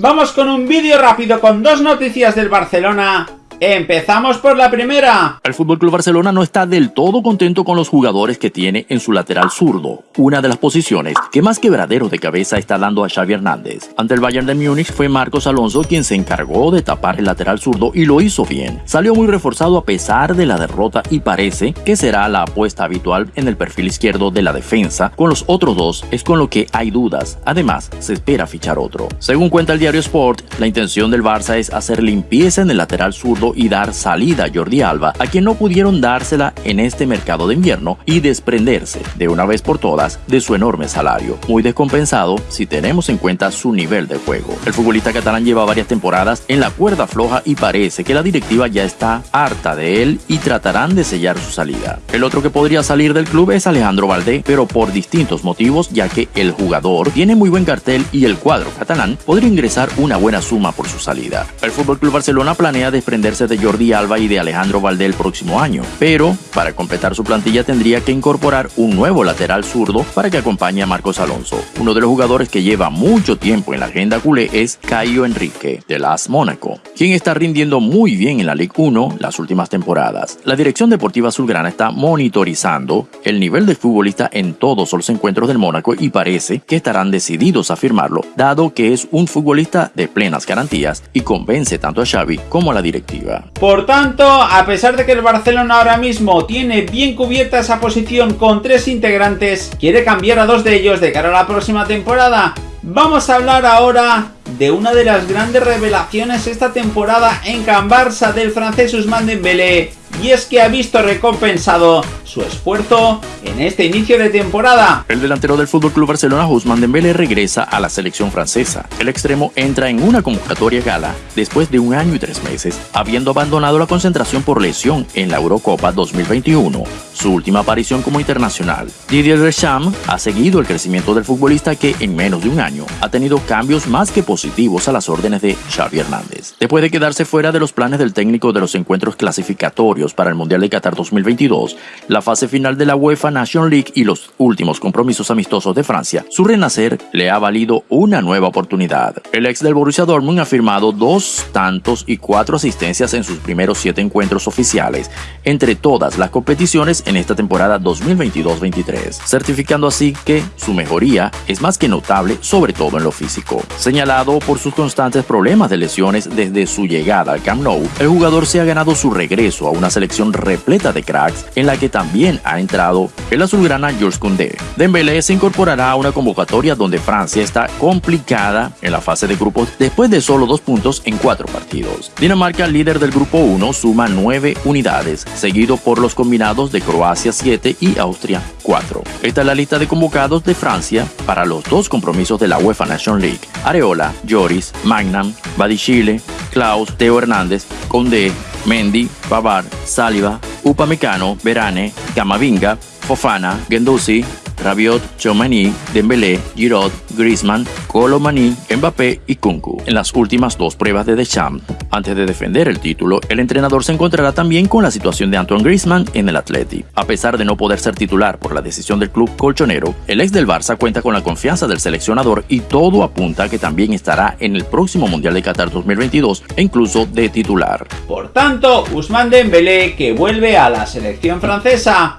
Vamos con un vídeo rápido con dos noticias del Barcelona Empezamos por la primera. El FC Barcelona no está del todo contento con los jugadores que tiene en su lateral zurdo, una de las posiciones que más quebradero de cabeza está dando a Xavi Hernández. Ante el Bayern de Múnich fue Marcos Alonso quien se encargó de tapar el lateral zurdo y lo hizo bien. Salió muy reforzado a pesar de la derrota y parece que será la apuesta habitual en el perfil izquierdo de la defensa. Con los otros dos es con lo que hay dudas. Además, se espera fichar otro. Según cuenta el diario Sport, la intención del Barça es hacer limpieza en el lateral zurdo y dar salida a Jordi Alba, a quien no pudieron dársela en este mercado de invierno y desprenderse de una vez por todas de su enorme salario, muy descompensado si tenemos en cuenta su nivel de juego. El futbolista catalán lleva varias temporadas en la cuerda floja y parece que la directiva ya está harta de él y tratarán de sellar su salida. El otro que podría salir del club es Alejandro Valdé, pero por distintos motivos, ya que el jugador tiene muy buen cartel y el cuadro catalán podría ingresar una buena suma por su salida. El FC Barcelona planea desprenderse de Jordi Alba y de Alejandro Valdé el próximo año, pero para completar su plantilla tendría que incorporar un nuevo lateral zurdo para que acompañe a Marcos Alonso. Uno de los jugadores que lleva mucho tiempo en la agenda culé es Caio Enrique, de las Mónaco, quien está rindiendo muy bien en la Ligue 1 las últimas temporadas. La dirección deportiva azulgrana está monitorizando el nivel del futbolista en todos los encuentros del Mónaco y parece que estarán decididos a firmarlo, dado que es un futbolista de plenas garantías y convence tanto a Xavi como a la directiva. Por tanto, a pesar de que el Barcelona ahora mismo tiene bien cubierta esa posición con tres integrantes, quiere cambiar a dos de ellos de cara a la próxima temporada. Vamos a hablar ahora de una de las grandes revelaciones esta temporada en Can Barça del francés Ousmane Dembélé y es que ha visto recompensado su esfuerzo en este inicio de temporada. El delantero del FC Barcelona, Ousmane Dembélé, regresa a la selección francesa. El extremo entra en una convocatoria gala después de un año y tres meses, habiendo abandonado la concentración por lesión en la Eurocopa 2021, su última aparición como internacional. Didier Deschamps ha seguido el crecimiento del futbolista que en menos de un año ha tenido cambios más que positivos a las órdenes de Xavi Hernández. Después de quedarse fuera de los planes del técnico de los encuentros clasificatorios para el Mundial de Qatar 2022, la fase final de la UEFA Nation League y los últimos compromisos amistosos de Francia, su renacer le ha valido una nueva oportunidad. El ex del Borussia Dortmund ha firmado dos tantos y cuatro asistencias en sus primeros siete encuentros oficiales entre todas las competiciones en esta temporada 2022-23, certificando así que su mejoría es más que notable, sobre todo en lo físico. Señalado por sus constantes problemas de lesiones desde su llegada al Camp Nou, el jugador se ha ganado su regreso a una selección repleta de cracks en la que también ha entrado el azulgrana Jules Koundé. Dembélé se incorporará a una convocatoria donde Francia está complicada en la fase de grupos después de solo dos puntos en cuatro partidos. Dinamarca, líder del grupo 1, suma nueve unidades, seguido por los combinados de Croacia 7 y Austria 4. Esta es la lista de convocados de Francia para los dos compromisos de la UEFA Nation League. Areola, Joris, Magnam, Badichile, Klaus, Teo Hernández, Condé, Mendy, Babar, Saliba, Upamecano, Verane, Camavinga, Fofana, Gendusi, Rabiot, Chomani, Dembélé, Giroud, Griezmann, Colomani, Mbappé y Kunku. En las últimas dos pruebas de Deschamps, antes de defender el título, el entrenador se encontrará también con la situación de Antoine Griezmann en el Atleti. A pesar de no poder ser titular por la decisión del club colchonero, el ex del Barça cuenta con la confianza del seleccionador y todo apunta a que también estará en el próximo Mundial de Qatar 2022 e incluso de titular. Por tanto, Ousmane Dembélé que vuelve a la selección francesa